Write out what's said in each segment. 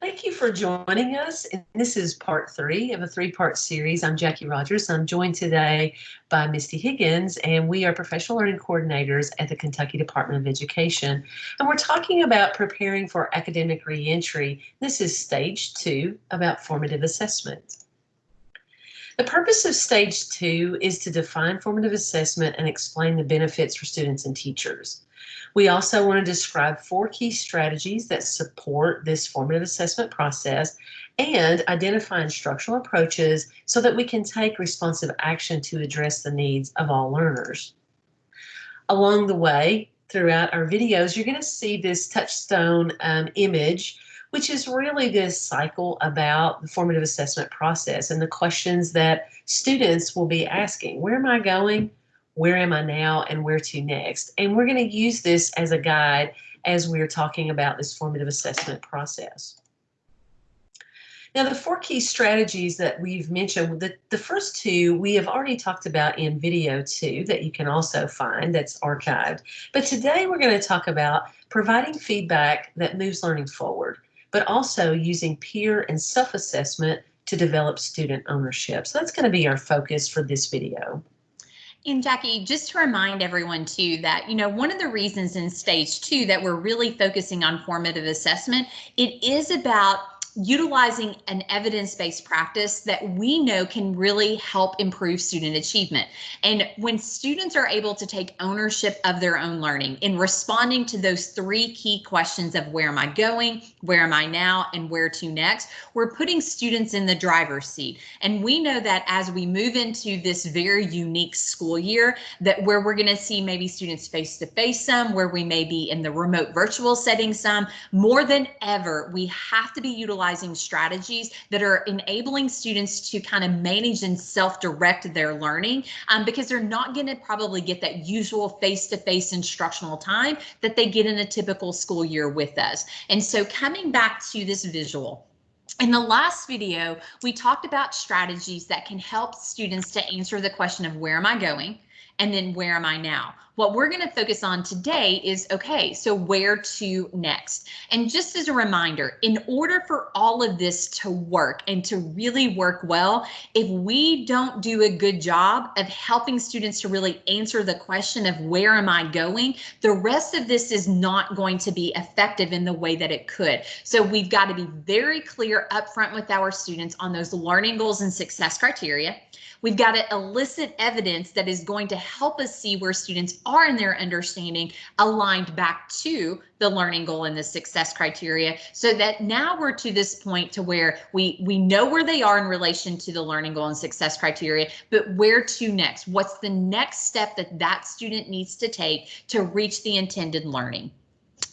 Thank you for joining us. And this is part three of a three-part series. I'm Jackie Rogers. I'm joined today by Misty Higgins, and we are professional learning coordinators at the Kentucky Department of Education. And we're talking about preparing for academic reentry. This is stage two about formative assessment. The purpose of stage two is to define formative assessment and explain the benefits for students and teachers. We also want to describe four key strategies that support this formative assessment process and identify instructional approaches so that we can take responsive action to address the needs of all learners. Along the way, throughout our videos, you're going to see this touchstone um, image, which is really this cycle about the formative assessment process and the questions that students will be asking. Where am I going? Where am I now and where to next. And we're going to use this as a guide as we're talking about this formative assessment process. Now, the four key strategies that we've mentioned, the, the first two we have already talked about in video two that you can also find that's archived. But today we're going to talk about providing feedback that moves learning forward, but also using peer and self-assessment to develop student ownership. So that's going to be our focus for this video. And Jackie, just to remind everyone too that, you know, one of the reasons in stage two that we're really focusing on formative assessment, it is about utilizing an evidence-based practice that we know can really help improve student achievement. And when students are able to take ownership of their own learning in responding to those three key questions of where am I going, where am I now, and where to next, we're putting students in the driver's seat. And we know that as we move into this very unique school year, that where we're going to see maybe students face to face some, where we may be in the remote virtual setting some, more than ever, we have to be utilizing utilizing strategies that are enabling students to kind of manage and self-direct their learning um, because they're not going to probably get that usual face-to-face -face instructional time that they get in a typical school year with us. And so coming back to this visual, in the last video, we talked about strategies that can help students to answer the question of where am I going? and then where am I now? What we're going to focus on today is, okay, so where to next? And just as a reminder, in order for all of this to work and to really work well, if we don't do a good job of helping students to really answer the question of where am I going, the rest of this is not going to be effective in the way that it could. So we've got to be very clear upfront with our students on those learning goals and success criteria. We've got to elicit evidence that is going to help us see where students are in their understanding aligned back to the learning goal and the success criteria so that now we're to this point to where we we know where they are in relation to the learning goal and success criteria but where to next? What's the next step that that student needs to take to reach the intended learning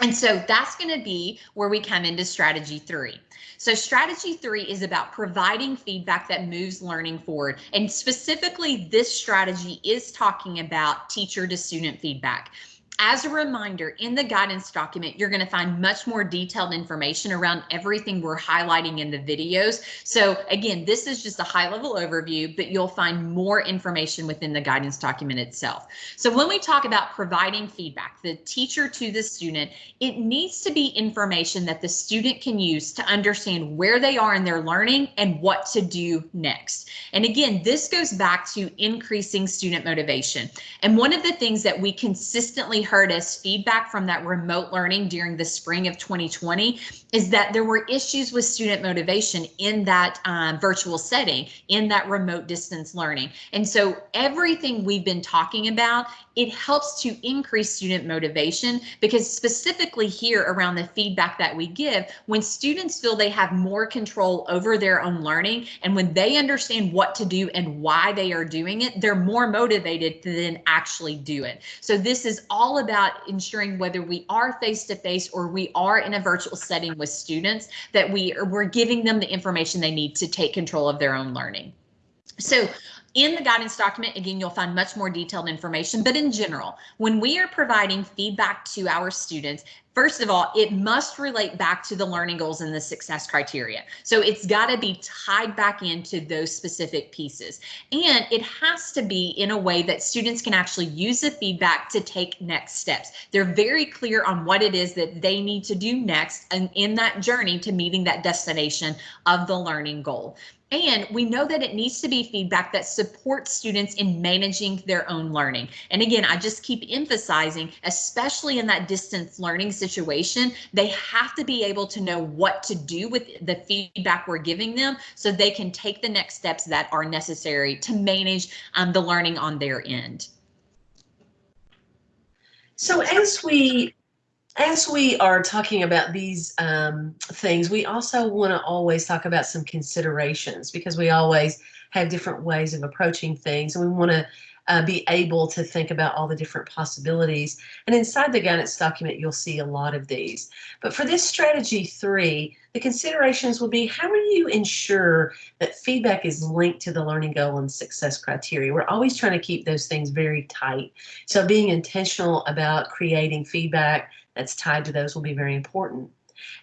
and so that's going to be where we come into strategy three. So strategy three is about providing feedback that moves learning forward. And specifically, this strategy is talking about teacher to student feedback. As a reminder, in the guidance document, you're going to find much more detailed information around everything we're highlighting in the videos. So again, this is just a high level overview, but you'll find more information within the guidance document itself. So when we talk about providing feedback, the teacher to the student, it needs to be information that the student can use to understand where they are in their learning and what to do next. And again, this goes back to increasing student motivation. And one of the things that we consistently heard as feedback from that remote learning during the spring of 2020 is that there were issues with student motivation in that um, virtual setting, in that remote distance learning. And so everything we've been talking about, it helps to increase student motivation because specifically here around the feedback that we give, when students feel they have more control over their own learning and when they understand what to do and why they are doing it, they're more motivated to then actually do it. So this is all about ensuring whether we are face to face or we are in a virtual setting with students that we are, we're giving them the information they need to take control of their own learning. So In the guidance document, again, you'll find much more detailed information, but in general, when we are providing feedback to our students, First of all, it must relate back to the learning goals and the success criteria. So it's got to be tied back into those specific pieces. And it has to be in a way that students can actually use the feedback to take next steps. They're very clear on what it is that they need to do next and in that journey to meeting that destination of the learning goal. And we know that it needs to be feedback that supports students in managing their own learning. And again, I just keep emphasizing, especially in that distance learning situation, they have to be able to know what to do with the feedback we're giving them so they can take the next steps that are necessary to manage um, the learning on their end. So as we as we are talking about these um, things, we also want to always talk about some considerations because we always have different ways of approaching things and we want to uh, be able to think about all the different possibilities. And inside the guidance document, you'll see a lot of these. But for this strategy three, the considerations will be how do you ensure that feedback is linked to the learning goal and success criteria? We're always trying to keep those things very tight. So being intentional about creating feedback that's tied to those will be very important.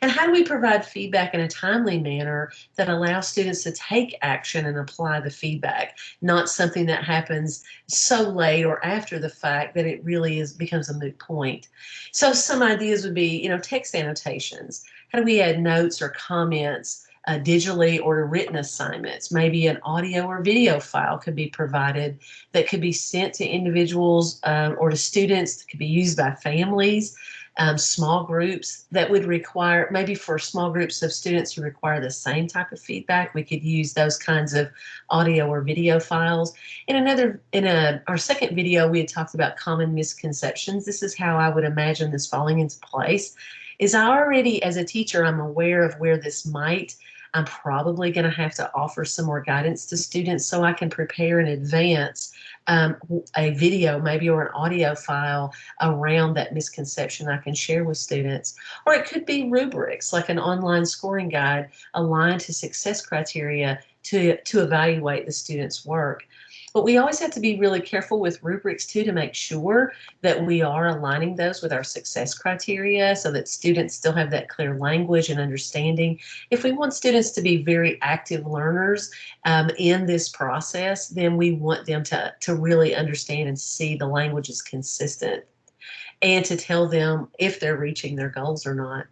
And how do we provide feedback in a timely manner that allows students to take action and apply the feedback, not something that happens so late or after the fact that it really is becomes a moot point. So some ideas would be, you know, text annotations. How do we add notes or comments uh, digitally or to written assignments. Maybe an audio or video file could be provided that could be sent to individuals um, or to students that could be used by families um, small groups that would require, maybe for small groups of students who require the same type of feedback, we could use those kinds of audio or video files. In another, in a, our second video, we had talked about common misconceptions. This is how I would imagine this falling into place. Is I already, as a teacher, I'm aware of where this might I'm probably going to have to offer some more guidance to students so I can prepare in advance um, a video maybe or an audio file around that misconception I can share with students. Or it could be rubrics like an online scoring guide aligned to success criteria to, to evaluate the student's work. But we always have to be really careful with rubrics too to make sure that we are aligning those with our success criteria so that students still have that clear language and understanding. If we want students to be very active learners um, in this process, then we want them to, to really understand and see the language is consistent and to tell them if they're reaching their goals or not.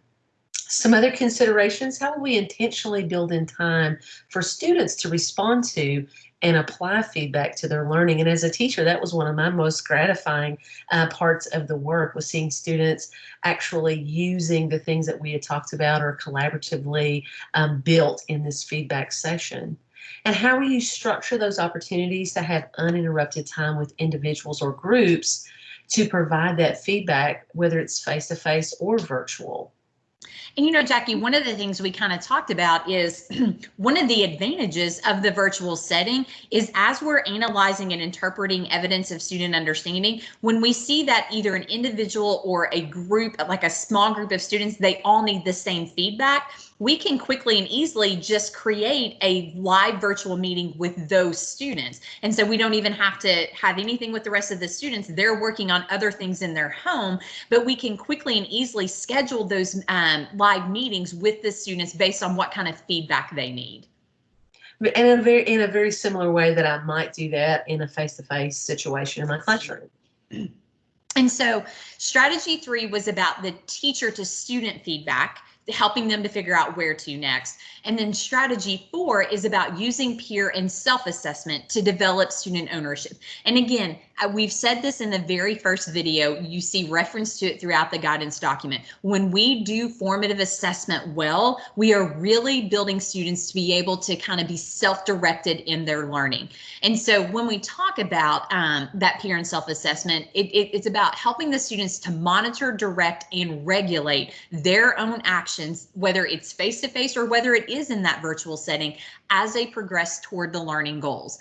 Some other considerations, how will we intentionally build in time for students to respond to and apply feedback to their learning. And as a teacher, that was one of my most gratifying uh, parts of the work was seeing students actually using the things that we had talked about or collaboratively um, built in this feedback session. And how will you structure those opportunities to have uninterrupted time with individuals or groups to provide that feedback, whether it's face-to-face -face or virtual? And you know, Jackie, one of the things we kind of talked about is one of the advantages of the virtual setting is as we're analyzing and interpreting evidence of student understanding, when we see that either an individual or a group, like a small group of students, they all need the same feedback, we can quickly and easily just create a live virtual meeting with those students. And so we don't even have to have anything with the rest of the students. They're working on other things in their home, but we can quickly and easily schedule those um, live meetings with the students based on what kind of feedback they need. In a very in a very similar way that I might do that in a face-to-face -face situation in my classroom. And so strategy three was about the teacher to student feedback helping them to figure out where to next. And then strategy four is about using peer and self-assessment to develop student ownership. And again, we've said this in the very first video, you see reference to it throughout the guidance document. When we do formative assessment well, we are really building students to be able to kind of be self-directed in their learning. And so when we talk about um, that peer and self-assessment, it, it, it's about helping the students to monitor, direct, and regulate their own actions, whether it's face-to-face -face or whether it is in that virtual setting as they progress toward the learning goals.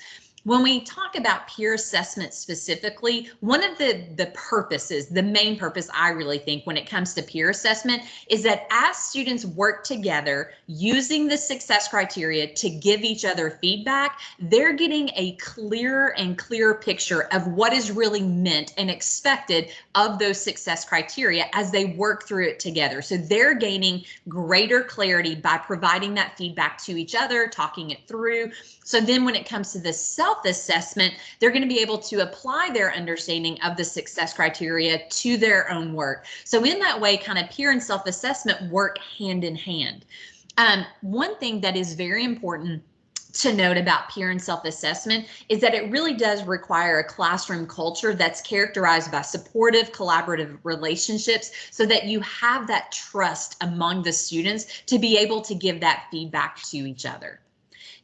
When we talk about peer assessment specifically, one of the, the purposes, the main purpose I really think when it comes to peer assessment is that as students work together using the success criteria to give each other feedback, they're getting a clearer and clearer picture of what is really meant and expected of those success criteria as they work through it together. So they're gaining greater clarity by providing that feedback to each other, talking it through. So then when it comes to the self-assessment, they're going to be able to apply their understanding of the success criteria to their own work. So in that way, kind of peer and self-assessment work hand in hand. Um, one thing that is very important to note about peer and self-assessment is that it really does require a classroom culture that's characterized by supportive collaborative relationships so that you have that trust among the students to be able to give that feedback to each other.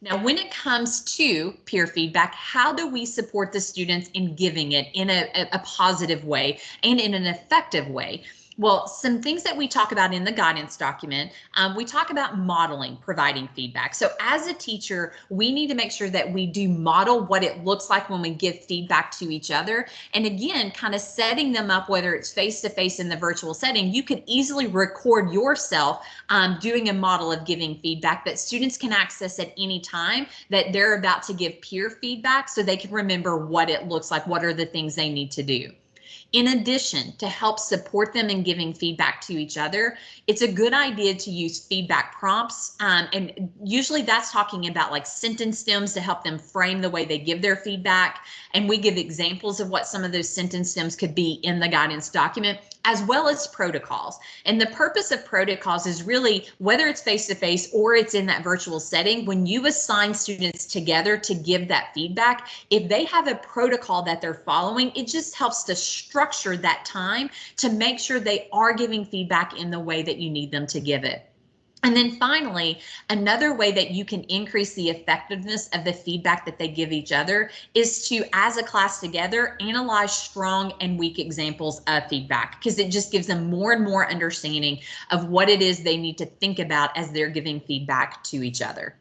Now, when it comes to peer feedback, how do we support the students in giving it in a, a, positive way and in an effective way? Well, some things that we talk about in the guidance document, um, we talk about modeling, providing feedback. So as a teacher, we need to make sure that we do model what it looks like when we give feedback to each other. And again, kind of setting them up, whether it's face-to-face in the virtual setting, you can easily record yourself um, doing a model of giving feedback that students can access at any time that they're about to give peer feedback so they can remember what it looks like, what are the things they need to do. In addition, to help support them in giving feedback to each other, it's a good idea to use feedback prompts. Um, and usually that's talking about like sentence stems to help them frame the way they give their feedback. And we give examples of what some of those sentence stems could be in the guidance document as well as protocols. And the purpose of protocols is really whether it's face to face or it's in that virtual setting, when you assign students together to give that feedback, if they have a protocol that they're following, it just helps to structure that time to make sure they are giving feedback in the way that you need them to give it. And then finally, another way that you can increase the effectiveness of the feedback that they give each other is to, as a class together, analyze strong and weak examples of feedback because it just gives them more and more understanding of what it is they need to think about as they're giving feedback to each other.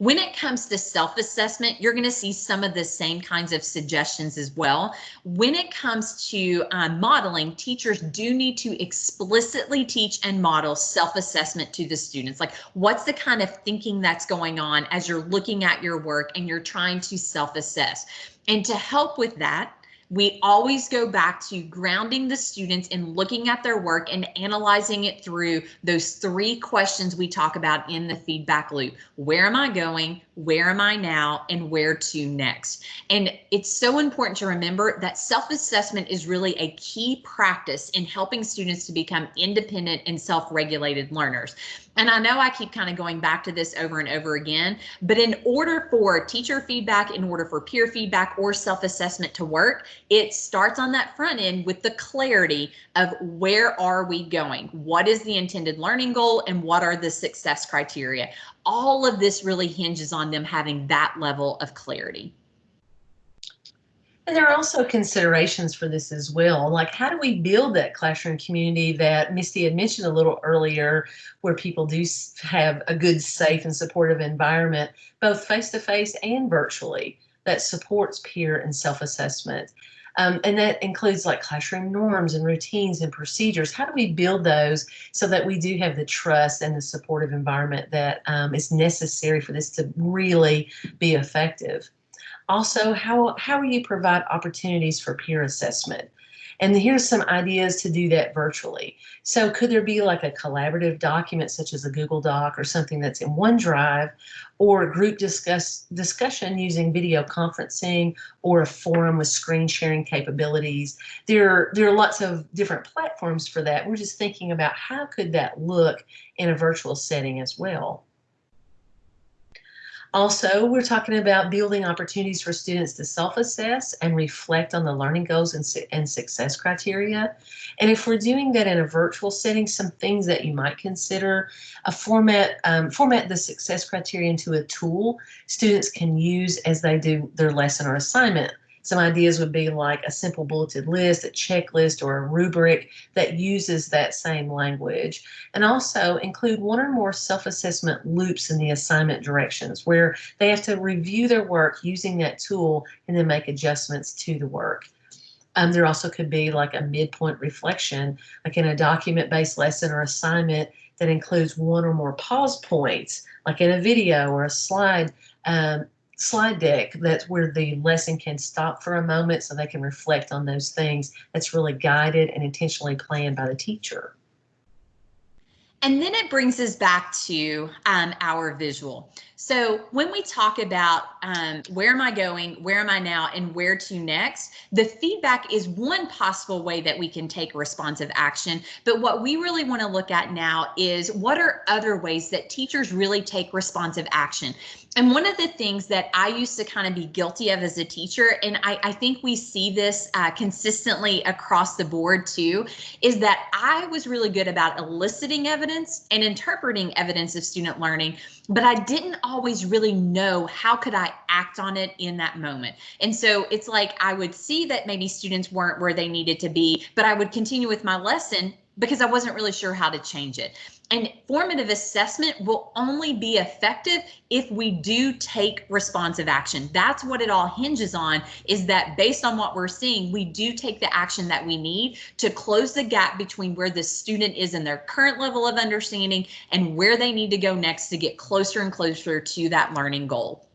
When it comes to self-assessment, you're going to see some of the same kinds of suggestions as well. When it comes to um, modeling, teachers do need to explicitly teach and model self-assessment to the students. Like what's the kind of thinking that's going on as you're looking at your work and you're trying to self-assess. And to help with that, we always go back to grounding the students in looking at their work and analyzing it through those three questions we talk about in the feedback loop. Where am I going? Where am I now? And where to next? And it's so important to remember that self-assessment is really a key practice in helping students to become independent and self-regulated learners. And I know I keep kind of going back to this over and over again, but in order for teacher feedback, in order for peer feedback or self-assessment to work, it starts on that front end with the clarity of where are we going? What is the intended learning goal and what are the success criteria? All of this really hinges on them having that level of clarity. And there are also considerations for this as well. Like, how do we build that classroom community that Misty had mentioned a little earlier, where people do have a good, safe, and supportive environment, both face to face and virtually, that supports peer and self assessment? Um, and that includes like classroom norms and routines and procedures. How do we build those so that we do have the trust and the supportive environment that um, is necessary for this to really be effective? Also, how, how will you provide opportunities for peer assessment? And here's some ideas to do that virtually. So could there be like a collaborative document such as a Google Doc or something that's in OneDrive or a group discuss discussion using video conferencing or a forum with screen sharing capabilities. There, there are lots of different platforms for that. We're just thinking about how could that look in a virtual setting as well. Also, we're talking about building opportunities for students to self-assess and reflect on the learning goals and, su and success criteria. And if we're doing that in a virtual setting, some things that you might consider, a format, um, format the success criteria into a tool students can use as they do their lesson or assignment Some ideas would be like a simple bulleted list, a checklist, or a rubric that uses that same language. And also include one or more self-assessment loops in the assignment directions where they have to review their work using that tool and then make adjustments to the work. Um, there also could be like a midpoint reflection, like in a document-based lesson or assignment that includes one or more pause points, like in a video or a slide um, slide deck that's where the lesson can stop for a moment so they can reflect on those things that's really guided and intentionally planned by the teacher. And then it brings us back to um, our visual. So when we talk about um, where am I going, where am I now, and where to next, the feedback is one possible way that we can take responsive action. But what we really want to look at now is what are other ways that teachers really take responsive action. And one of the things that I used to kind of be guilty of as a teacher, and I, I think we see this uh, consistently across the board too, is that I was really good about eliciting evidence and interpreting evidence of student learning, but I didn't always really know how could I act on it in that moment. And so it's like I would see that maybe students weren't where they needed to be, but I would continue with my lesson because I wasn't really sure how to change it. And formative assessment will only be effective if we do take responsive action. That's what it all hinges on is that based on what we're seeing, we do take the action that we need to close the gap between where the student is in their current level of understanding and where they need to go next to get closer and closer to that learning goal.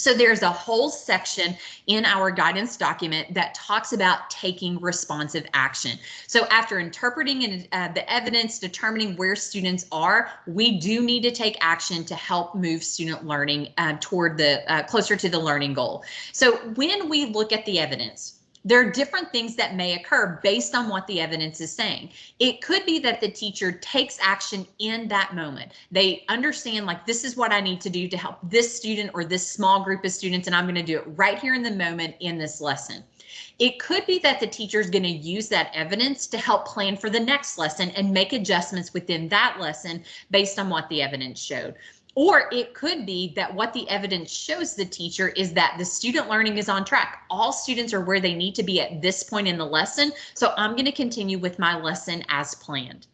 So there's a whole section in our guidance document that talks about taking responsive action. So after interpreting uh, the evidence, determining where students are, we do need to take action to help move student learning uh, toward the uh, closer to the learning goal. So when we look at the evidence, there are different things that may occur based on what the evidence is saying. It could be that the teacher takes action in that moment. They understand like this is what I need to do to help this student or this small group of students and I'm going to do it right here in the moment in this lesson. It could be that the teacher is going to use that evidence to help plan for the next lesson and make adjustments within that lesson based on what the evidence showed. Or it could be that what the evidence shows the teacher is that the student learning is on track. All students are where they need to be at this point in the lesson. So I'm going to continue with my lesson as planned.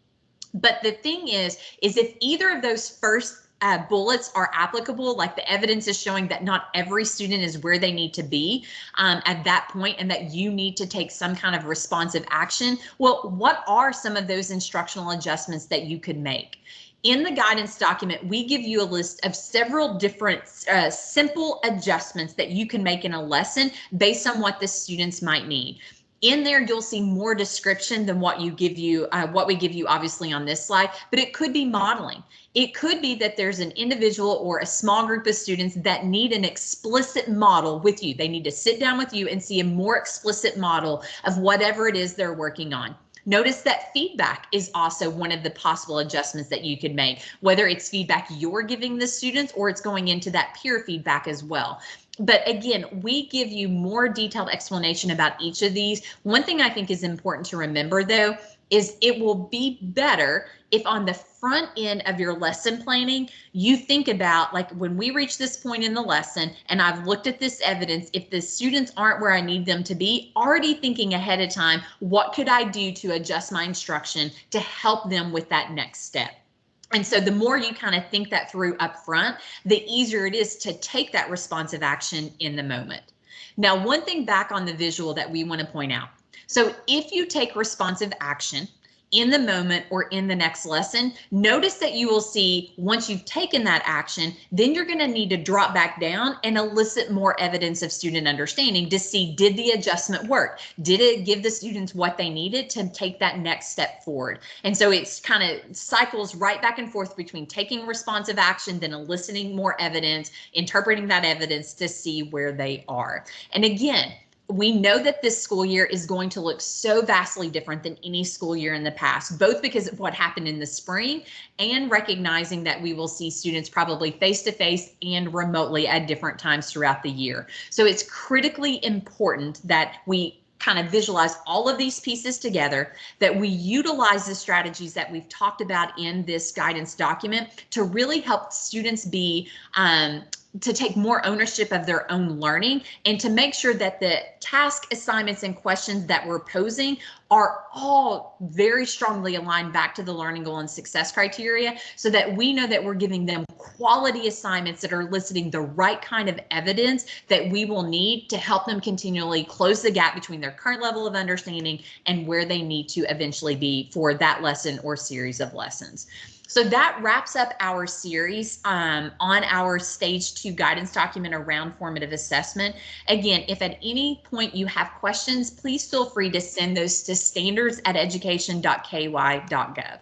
But the thing is, is if either of those first uh, bullets are applicable, like the evidence is showing that not every student is where they need to be um, at that point and that you need to take some kind of responsive action. Well, what are some of those instructional adjustments that you could make? In the guidance document, we give you a list of several different uh, simple adjustments that you can make in a lesson based on what the students might need. In there, you'll see more description than what you give you, uh, what we give you obviously on this slide, but it could be modeling. It could be that there's an individual or a small group of students that need an explicit model with you. They need to sit down with you and see a more explicit model of whatever it is they're working on. Notice that feedback is also one of the possible adjustments that you could make, whether it's feedback you're giving the students or it's going into that peer feedback as well. But again, we give you more detailed explanation about each of these. One thing I think is important to remember though, is it will be better if on the front end of your lesson planning, you think about like when we reach this point in the lesson and I've looked at this evidence, if the students aren't where I need them to be, already thinking ahead of time, what could I do to adjust my instruction to help them with that next step? And so the more you kind of think that through up front, the easier it is to take that responsive action in the moment. Now, one thing back on the visual that we want to point out so if you take responsive action in the moment or in the next lesson, notice that you will see once you've taken that action, then you're going to need to drop back down and elicit more evidence of student understanding to see did the adjustment work? Did it give the students what they needed to take that next step forward? And so it's kind of cycles right back and forth between taking responsive action, then eliciting more evidence, interpreting that evidence to see where they are. And again, we know that this school year is going to look so vastly different than any school year in the past, both because of what happened in the spring and recognizing that we will see students probably face to face and remotely at different times throughout the year. So it's critically important that we kind of visualize all of these pieces together, that we utilize the strategies that we've talked about in this guidance document to really help students be um, to take more ownership of their own learning and to make sure that the task assignments and questions that we're posing are all very strongly aligned back to the learning goal and success criteria so that we know that we're giving them quality assignments that are eliciting the right kind of evidence that we will need to help them continually close the gap between their current level of understanding and where they need to eventually be for that lesson or series of lessons. So that wraps up our series um, on our stage two guidance document around formative assessment. Again, if at any point you have questions, please feel free to send those to standards at education.ky.gov.